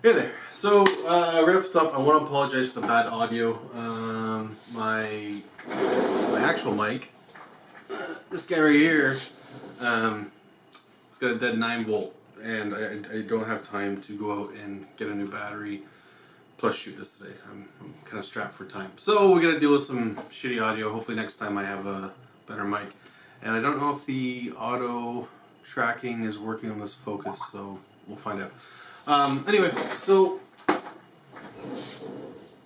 Hey there. So, uh, right off the top, I want to apologize for the bad audio. Um, my my actual mic, uh, this guy right here, um, it's got a dead 9 volt, and I, I don't have time to go out and get a new battery plus shoot this today. I'm, I'm kind of strapped for time. So, we're going to deal with some shitty audio. Hopefully, next time I have a better mic. And I don't know if the auto tracking is working on this focus, so we'll find out. Um, anyway, so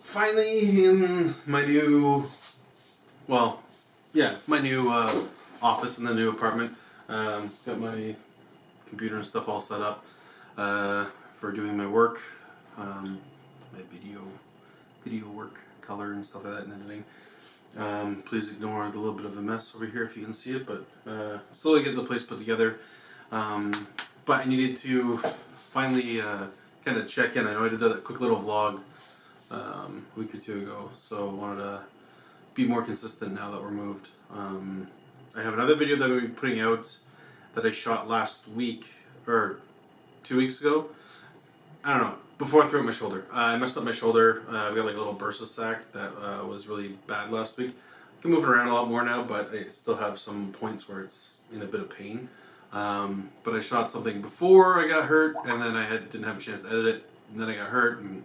finally in my new, well, yeah, my new uh, office in the new apartment. Um, got my computer and stuff all set up uh, for doing my work, um, my video, video work, color and stuff like that, and editing. Um, please ignore the little bit of a mess over here if you can see it, but uh, slowly get the place put together. Um, but I needed to finally uh, kind of check in. I know I did a quick little vlog um, a week or two ago, so I wanted to be more consistent now that we're moved. Um, I have another video that I'm going to be putting out that I shot last week, or two weeks ago. I don't know, before I threw out my shoulder. Uh, I messed up my shoulder. Uh, I've got like a little bursa sac that uh, was really bad last week. I can move it around a lot more now, but I still have some points where it's in a bit of pain. Um, but I shot something before I got hurt, and then I had, didn't have a chance to edit it, and then I got hurt, and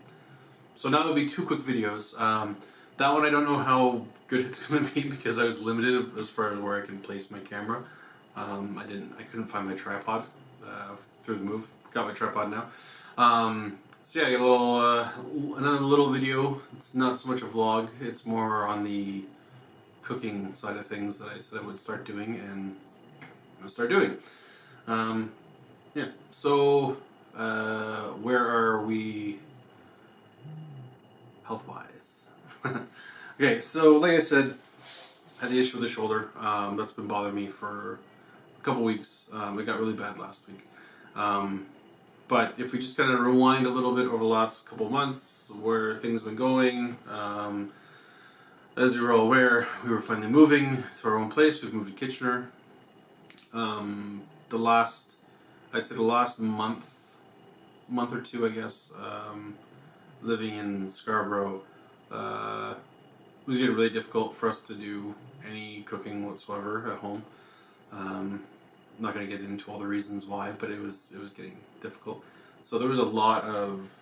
so now there'll be two quick videos. Um, that one I don't know how good it's going to be because I was limited as far as where I can place my camera. Um, I didn't, I couldn't find my tripod uh, through the move. Got my tripod now. Um, so yeah, I got a little, uh, another little video. It's not so much a vlog. It's more on the cooking side of things that I said I would start doing, and going to start doing. Um, yeah, so uh, where are we health-wise? okay, so like I said, I had the issue with the shoulder. Um, that's been bothering me for a couple weeks. Um, it got really bad last week. Um, but if we just kind of rewind a little bit over the last couple months, where things have been going, um, as you're all aware, we were finally moving to our own place. We've moved to Kitchener um, the last, I'd say the last month, month or two, I guess, um, living in Scarborough, uh, it was getting really difficult for us to do any cooking whatsoever at home. Um, I'm not going to get into all the reasons why, but it was it was getting difficult. So there was a lot of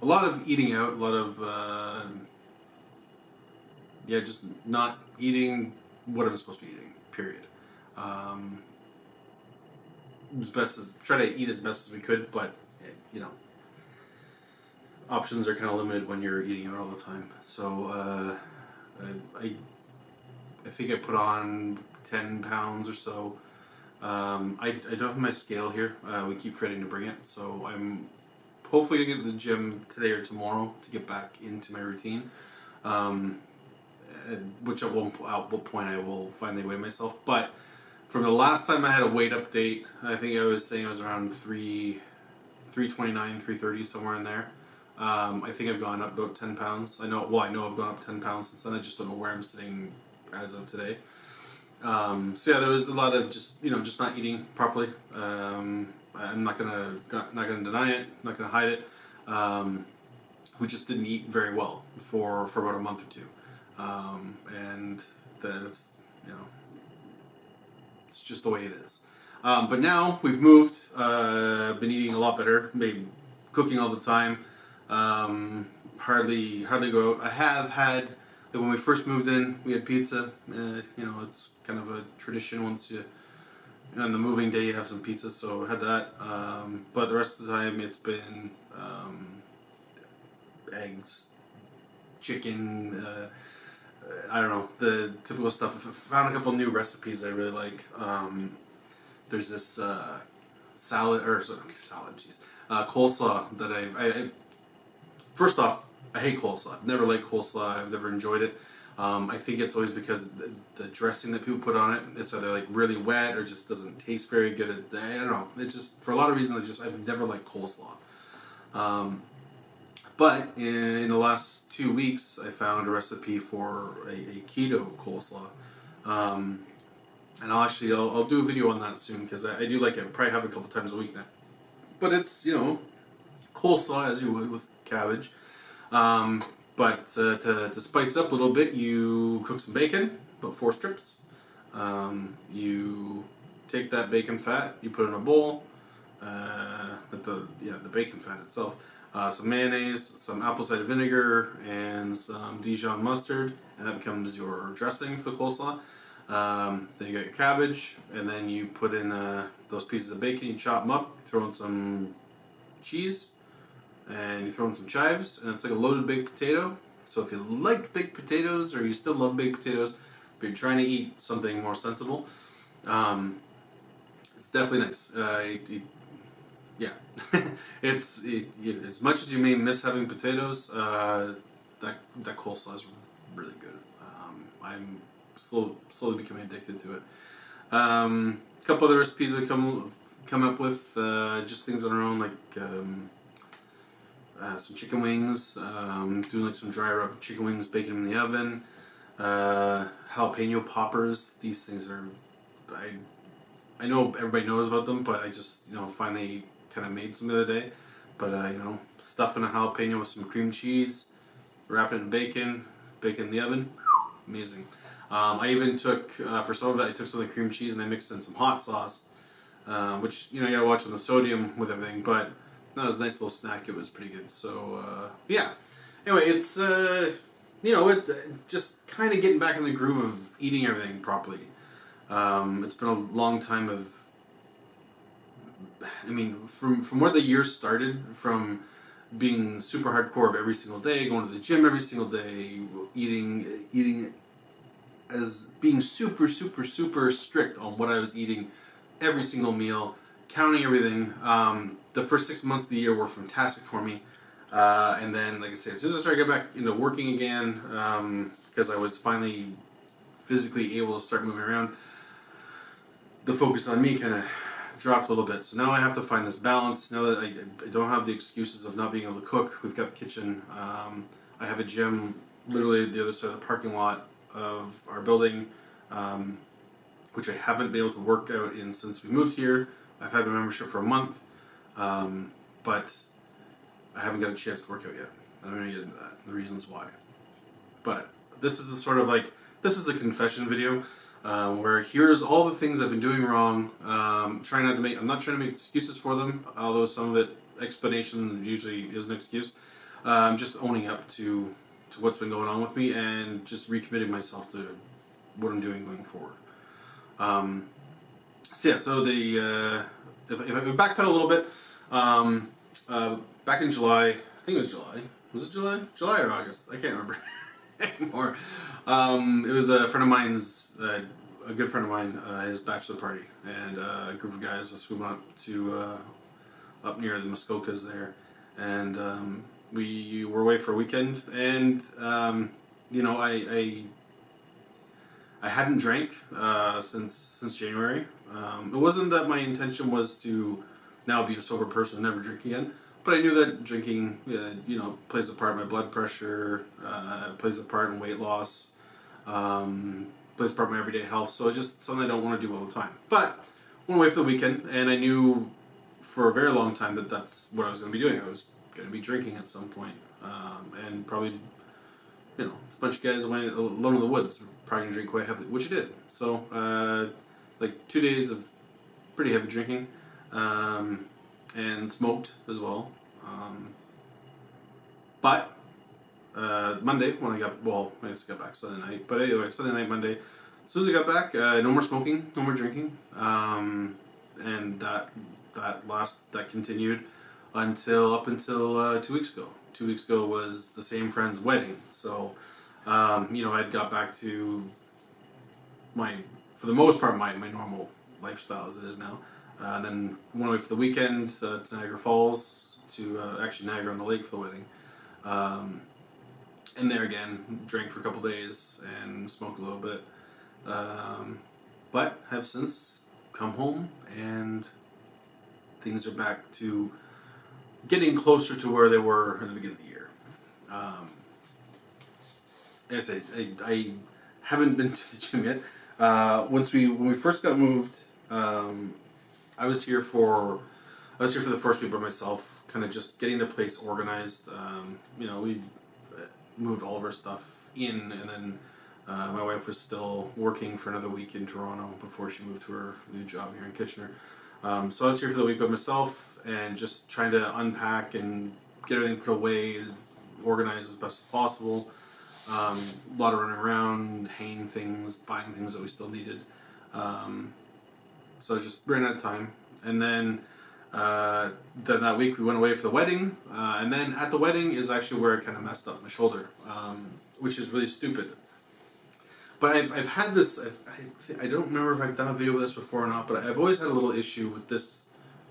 a lot of eating out, a lot of uh, yeah, just not eating what I'm supposed to be eating. Period. Um, as best as try to eat as best as we could, but you know, options are kind of limited when you're eating out all the time. So uh, I, I think I put on ten pounds or so. Um, I, I don't have my scale here. Uh, we keep forgetting to bring it, so I'm hopefully gonna get to the gym today or tomorrow to get back into my routine. Um, which at one, at what point I will finally weigh myself, but from the last time I had a weight update, I think I was saying I was around 3, 329, 330, somewhere in there. Um, I think I've gone up about 10 pounds. I know, well, I know I've gone up 10 pounds since then. I just don't know where I'm sitting as of today. Um, so yeah, there was a lot of just, you know, just not eating properly. Um, I'm not gonna, not gonna deny it, not gonna hide it. Um, we just didn't eat very well for, for about a month or two. Um, and that's, you know, it's just the way it is. Um, but now we've moved, uh, been eating a lot better, maybe cooking all the time, um, hardly hardly go out. I have had, that when we first moved in, we had pizza. Uh, you know, it's kind of a tradition once you, on the moving day you have some pizza, so I had that. Um, but the rest of the time it's been um, eggs, chicken, uh, I don't know, the typical stuff. I found a couple new recipes I really like. Um, there's this uh, salad, or sorry, salad, jeez, uh, coleslaw that I've, I, I, first off, I hate coleslaw. I've never liked coleslaw. I've never enjoyed it. Um, I think it's always because the, the, dressing that people put on it, it's either like really wet or just doesn't taste very good. I don't know. It just, for a lot of reasons, I just, I've never liked coleslaw. Um, but in the last two weeks, I found a recipe for a, a keto coleslaw. Um, and I'll actually, I'll, I'll, do a video on that soon because I, I, do like it. I probably have it a couple times a week now. But it's, you know, coleslaw as you would with cabbage. Um, but uh, to, to spice up a little bit, you cook some bacon, about four strips. Um, you take that bacon fat, you put it in a bowl, uh, with the yeah the bacon fat itself, uh, some mayonnaise, some apple cider vinegar, and some Dijon mustard, and that becomes your dressing for the coleslaw. Um, then you got your cabbage, and then you put in uh, those pieces of bacon, you chop them up, throw in some cheese, and you throw in some chives, and it's like a loaded baked potato. So if you like baked potatoes, or you still love baked potatoes, but you're trying to eat something more sensible, um, it's definitely nice. Uh, it, it, yeah, it's it, it, as much as you may miss having potatoes, uh, that that coleslaw is really good. Um, I'm slow, slowly becoming addicted to it. Um, a couple other recipes we come come up with, uh, just things on our own, like um, uh, some chicken wings, um, doing like some dry rub chicken wings, baking them in the oven, uh, jalapeno poppers. These things are, I, I know everybody knows about them, but I just you know finally kind of made some the other day. But uh, you know, stuffing a jalapeno with some cream cheese, wrap it in bacon, bacon in the oven, amazing. Um, I even took, uh, for some of it, I took some of the cream cheese and I mixed in some hot sauce, uh, which, you know, you gotta watch on the sodium with everything, but that was a nice little snack. It was pretty good. So, uh, yeah. Anyway, it's, uh, you know, it, just kind of getting back in the groove of eating everything properly. Um, it's been a long time of, I mean, from, from where the year started, from being super hardcore of every single day, going to the gym every single day, eating, eating as being super, super, super strict on what I was eating every single meal, counting everything. Um, the first six months of the year were fantastic for me. Uh, and then, like I say, as soon as I started to get back into working again, because um, I was finally physically able to start moving around, the focus on me kind of dropped a little bit. So now I have to find this balance. Now that I, I, don't have the excuses of not being able to cook, we've got the kitchen. Um, I have a gym literally the other side of the parking lot of our building, um, which I haven't been able to work out in since we moved here. I've had my membership for a month, um, but I haven't got a chance to work out yet. I'm going to get into that, the reasons why. But this is the sort of like, this is the confession video. Um, where here's all the things I've been doing wrong. Um, trying not to make, I'm not trying to make excuses for them, although some of it explanation usually is an excuse. I'm just owning up to to what's been going on with me and just recommitting myself to what I'm doing going forward. Um, so yeah, so the uh, if, if I backpedal a little bit, um, uh, back in July, I think it was July. Was it July? July or August? I can't remember anymore. Um, it was a friend of mine's, uh, a good friend of mine, uh, his bachelor party, and uh, a group of guys us we went up to uh, up near the Muskokas there, and um, we were away for a weekend, and um, you know, I, I, I hadn't drank uh, since since January. Um, it wasn't that my intention was to now be a sober person and never drink again, but I knew that drinking, uh, you know, plays a part in my blood pressure, uh, plays a part in weight loss, um, plays a part in my everyday health. So it's just something I don't want to do all the time. But went away for the weekend, and I knew for a very long time that that's what I was going to be doing. I was going to be drinking at some point. Um, and probably, you know, a bunch of guys went alone in the woods, probably going to drink quite heavily, which I did. So, uh, like two days of pretty heavy drinking, um, and smoked as well. Um, but uh, Monday when I got well, I I got back Sunday night. But anyway, Sunday night, Monday. As soon as I got back, uh, no more smoking, no more drinking, um, and that that last that continued until up until uh, two weeks ago. Two weeks ago was the same friend's wedding, so um, you know I'd got back to my, for the most part, my, my normal lifestyle as it is now. Uh, then went away for the weekend uh, to Niagara Falls, to uh, actually Niagara on the Lake for the wedding. Um, and there again, drank for a couple days and smoked a little bit. Um, but have since come home and things are back to getting closer to where they were in the beginning of the year. Um, as I, I, I haven't been to the gym yet. Uh, once we when we first got moved, um, I was here for I was here for the first week by myself. kind of just getting the place organized. Um, you know, we moved all of our stuff in, and then uh, my wife was still working for another week in Toronto before she moved to her new job here in Kitchener. Um, so I was here for the week by myself and just trying to unpack and get everything put away, organized as best as possible. Um, a lot of running around, hanging things, buying things that we still needed. Um, so I just ran out of time. And then uh, then that week we went away for the wedding. Uh, and then at the wedding is actually where I kind of messed up my shoulder, um, which is really stupid. But I've, I've had this, I've, I, I don't remember if I've done a video with this before or not, but I've always had a little issue with this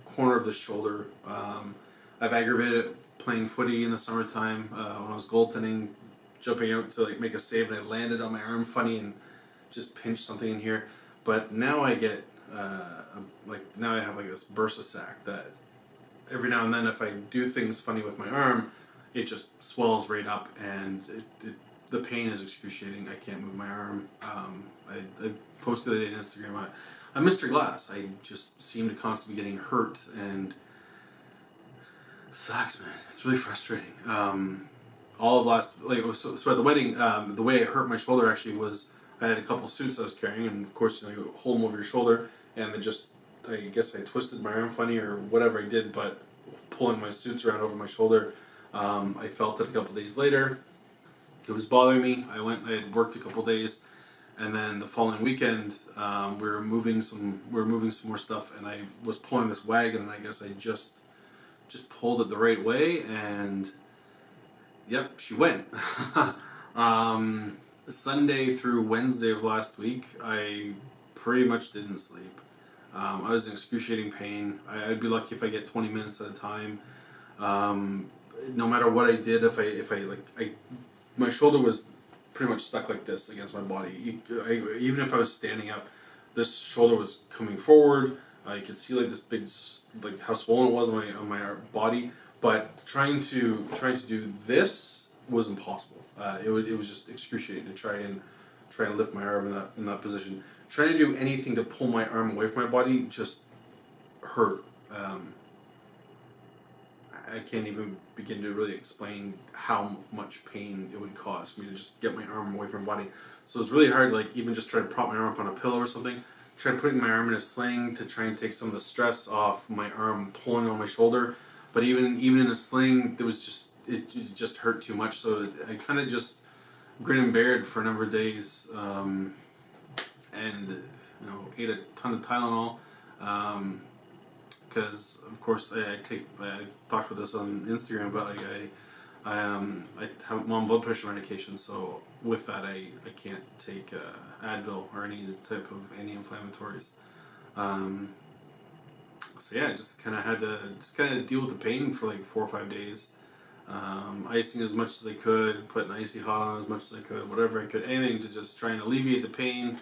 corner of the shoulder. Um, I've aggravated it playing footy in the summertime uh, when I was goaltending, jumping out to like make a save and I landed on my arm funny and just pinched something in here. But now I get uh, like now I have like this bursa sac that every now and then if I do things funny with my arm, it just swells right up and it, it the pain is excruciating. I can't move my arm. Um, I, I posted it on Instagram. I, I'm Mr. Glass. I just seem to constantly getting hurt and sucks, man. It's really frustrating. Um, all of last, like, so, so at the wedding, um, the way I hurt my shoulder actually was I had a couple suits I was carrying, and of course, you know, you hold them over your shoulder, and they just, I guess I twisted my arm funny or whatever I did, but pulling my suits around over my shoulder, um, I felt it a couple days later it was bothering me. I went, I had worked a couple days, and then the following weekend, um, we were moving some, we were moving some more stuff, and I was pulling this wagon, and I guess I just, just pulled it the right way, and yep, she went. um, Sunday through Wednesday of last week, I pretty much didn't sleep. Um, I was in excruciating pain. I, would be lucky if I get 20 minutes at a time. Um, no matter what I did, if I if I like I my shoulder was pretty much stuck like this against my body. I, even if I was standing up, this shoulder was coming forward. I could see like this big, like how swollen it was on my on my body. But trying to trying to do this was impossible. Uh, it was it was just excruciating to try and try and lift my arm in that in that position. Trying to do anything to pull my arm away from my body just hurt. Um, I can't even begin to really explain how much pain it would cause me to just get my arm away from my body. So it's really hard, like even just try to prop my arm up on a pillow or something. Try putting my arm in a sling to try and take some of the stress off my arm pulling on my shoulder. But even even in a sling, it was just it, it just hurt too much. So I kind of just grin and bared for a number of days, um, and you know ate a ton of Tylenol. Um, because of course I, I, take I've talked about this on Instagram, but like I I um I have I'm blood pressure medication, so with that I I can't take uh, Advil or any type of anti-inflammatories. Um, so yeah, I just kind of had to just kind of deal with the pain for like four or five days. Um, icing as much as I could, putting icy hot on as much as I could, whatever I could, anything to just try and alleviate the pain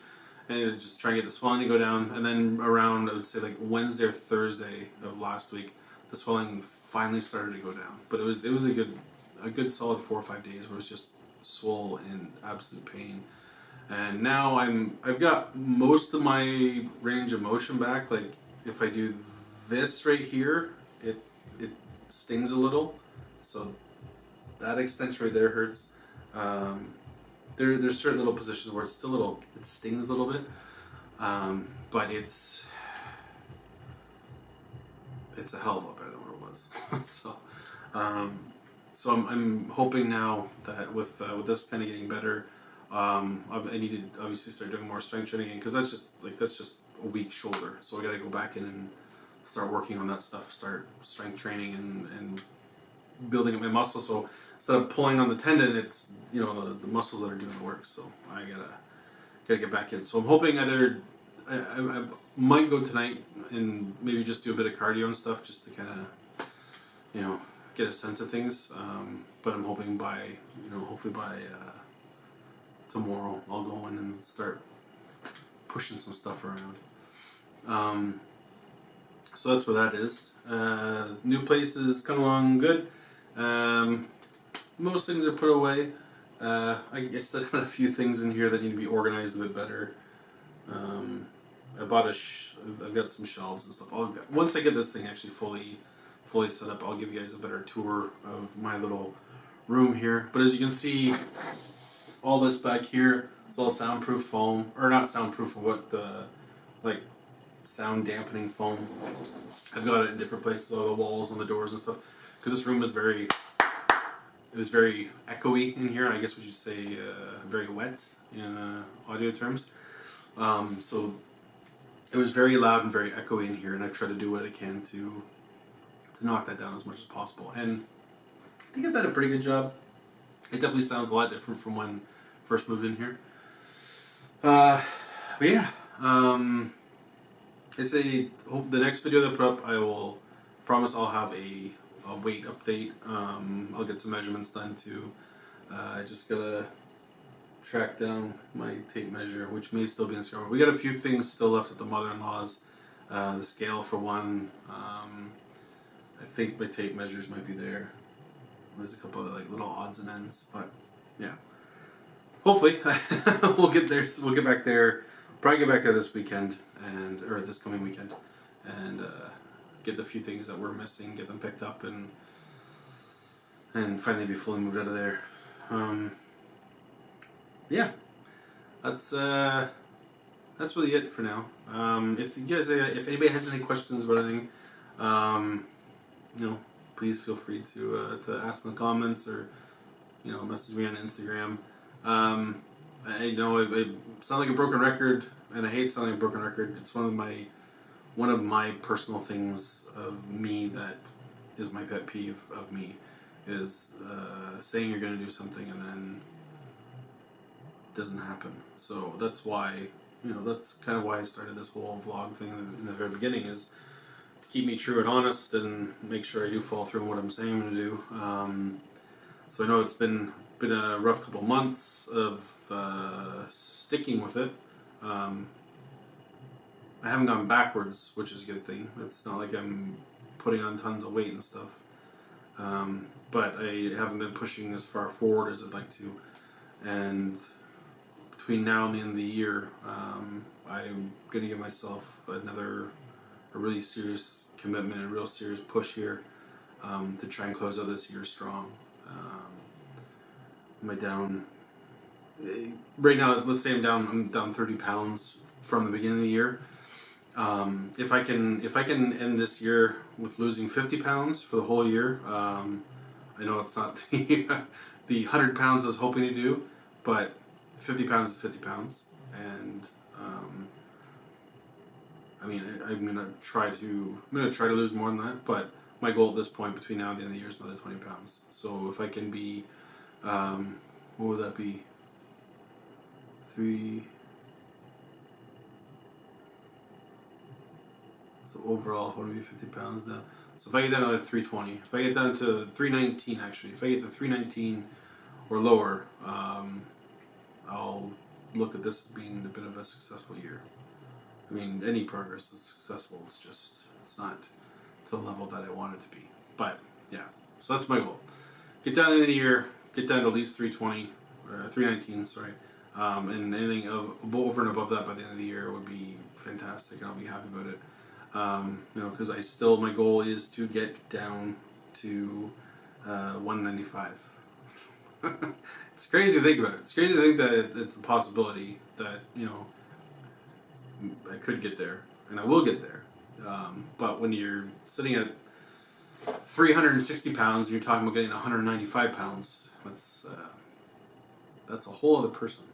and just try and get the swelling to go down. And then around, I would say like Wednesday or Thursday of last week, the swelling finally started to go down. But it was it was a good a good solid four or five days where it was just swole in absolute pain. And now I'm I've got most of my range of motion back. Like if I do this right here, it it stings a little. So that extension right there hurts. Um, there there's certain little positions where it's still a little it stings a little bit, um, but it's it's a hell of a lot better than what it was. so um, so I'm, I'm hoping now that with uh, with this kind of getting better, um, I need to obviously start doing more strength training because that's just like that's just a weak shoulder. So I got to go back in and start working on that stuff. Start strength training and and building up my muscle. So instead of pulling on the tendon, it's you know the, the muscles that are doing the work. So I gotta gotta get back in. So I'm hoping either I, I, I might go tonight and maybe just do a bit of cardio and stuff just to kind of you know get a sense of things. Um, but I'm hoping by you know hopefully by uh, tomorrow I'll go in and start pushing some stuff around. Um, so that's what that is. Uh, new place is coming along good. Um, most things are put away. Uh, I guess I got a few things in here that need to be organized a bit better. Um, I bought a. I've got some shelves and stuff. I'll, once I get this thing actually fully, fully set up, I'll give you guys a better tour of my little room here. But as you can see, all this back here is all soundproof foam, or not soundproof, what the like sound dampening foam. I've got it in different places, all the walls, on the doors and stuff, because this room was very, it was very echoey in here. I guess we should say uh, very wet in uh, audio terms. Um, so it was very loud and very echoey in here, and I've tried to do what I can to to knock that down as much as possible. And I think I've done a pretty good job. It definitely sounds a lot different from when I first moved in here. Uh, but yeah, um, it's a hope the next video that I put up, I will promise I'll have a, a weight update. Um, I'll get some measurements done too. Uh, I just gotta track down my tape measure, which may still be in store. We got a few things still left at the mother-in-law's. Uh, the scale for one. Um, I think my tape measures might be there. There's a couple of like little odds and ends, but yeah. Hopefully, we'll get there. We'll get back there. Probably get back there this weekend and or this coming weekend, and uh, get the few things that we're missing, get them picked up, and and finally be fully moved out of there. Um, yeah, that's uh, that's really it for now. Um, if you guys, uh, if anybody has any questions about anything, um, you know, please feel free to uh, to ask in the comments or you know message me on Instagram. Um, I know I, I sound like a broken record, and I hate sounding like a broken record. It's one of my one of my personal things of me that is my pet peeve of me is uh, saying you're going to do something and then doesn't happen. So that's why you know that's kind of why I started this whole vlog thing in the very beginning is to keep me true and honest and make sure I do follow through on what I'm saying I'm going to do. Um, so I know it's been been a rough couple months of uh, sticking with it. Um, I haven't gone backwards, which is a good thing. It's not like I'm putting on tons of weight and stuff. Um, but I haven't been pushing as far forward as I'd like to. And between now and the end of the year, um, I'm going to give myself another a really serious commitment, a real serious push here um, to try and close out this year strong. Um, am I down? eh, Right now, let's say I'm down. I'm down 30 pounds from the beginning of the year. Um, if I can, if I can end this year with losing 50 pounds for the whole year, um, I know it's not the the 100 pounds I was hoping to do, but 50 pounds is 50 pounds, and um, I mean, I, I'm gonna try to I'm gonna try to lose more than that, but my goal at this point between now and the end of the year is another 20 pounds. So if I can be, um, what would that be? Three. Overall, I want to be 50 pounds down. So if I get down to like 320, if I get down to 319 actually, if I get to 319 or lower, um, I'll look at this as being a bit of a successful year. I mean, any progress is successful. It's just it's not to the level that I want it to be. But yeah, so that's my goal. Get down of the year. Get down to at least 320 or 319. Sorry. Um, and anything of, over and above that by the end of the year would be fantastic, and I'll be happy about it. Um, you know, because I still my goal is to get down to uh, 195. it's crazy to think about it. It's crazy to think that it's, it's a possibility that you know I could get there, and I will get there. Um, but when you're sitting at 360 pounds and you're talking about getting 195 pounds, that's uh, that's a whole other person.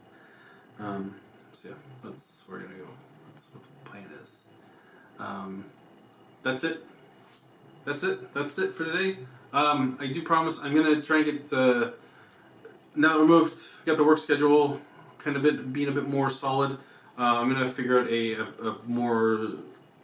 Um, so yeah, that's where we're gonna go. That's what the plan is. Um, that's it. That's it. That's it for today. Um, I do promise I'm gonna try and get uh, now that we're moved, got the work schedule kind of bit being a bit more solid. Uh, I'm gonna figure out a, a, a more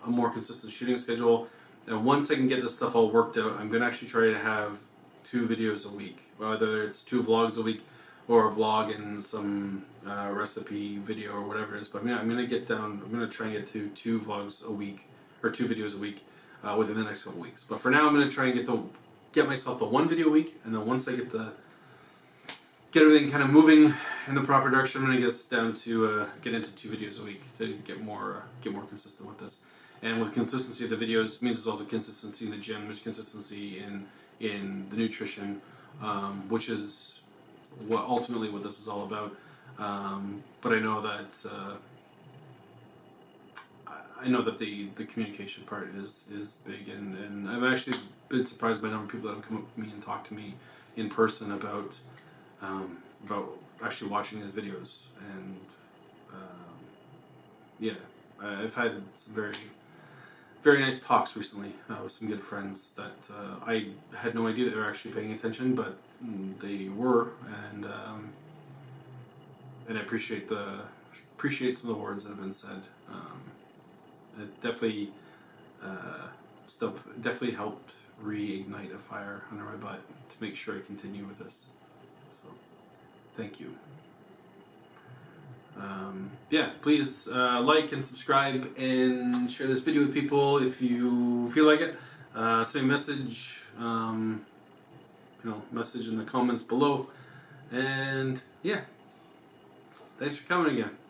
a more consistent shooting schedule. And once I can get this stuff all worked out, I'm gonna actually try to have two videos a week, whether it's two vlogs a week or a vlog and some uh, recipe video or whatever it is. But I'm gonna, I'm gonna get down. I'm gonna try and get to two vlogs a week or two videos a week uh, within the next couple weeks. But for now, I'm gonna try and get the get myself the one video a week, and then once I get the get everything kind of moving in the proper direction, I'm gonna get us down to uh, get into two videos a week to get more uh, get more consistent with this. and with consistency of the videos means there's also consistency in the gym. There's consistency in in the nutrition, um, which is what ultimately what this is all about. Um, but I know that uh, I- know that the, the communication part is is big, and, and I've actually been surprised by the number of people that have come up to me and talked to me in person about um, about actually watching his videos, and um, yeah, I've had some very very nice talks recently uh, with some good friends that uh, I had no idea they were actually paying attention, but they were, and um, and I appreciate the appreciate some of the words that have been said. Um, it definitely uh, stuff definitely helped reignite a fire under my butt to make sure I continue with this. So, thank you. Um, yeah, please uh, like and subscribe and share this video with people if you feel like it. Uh, send me a message, um, you know, message in the comments below. And yeah, thanks for coming again.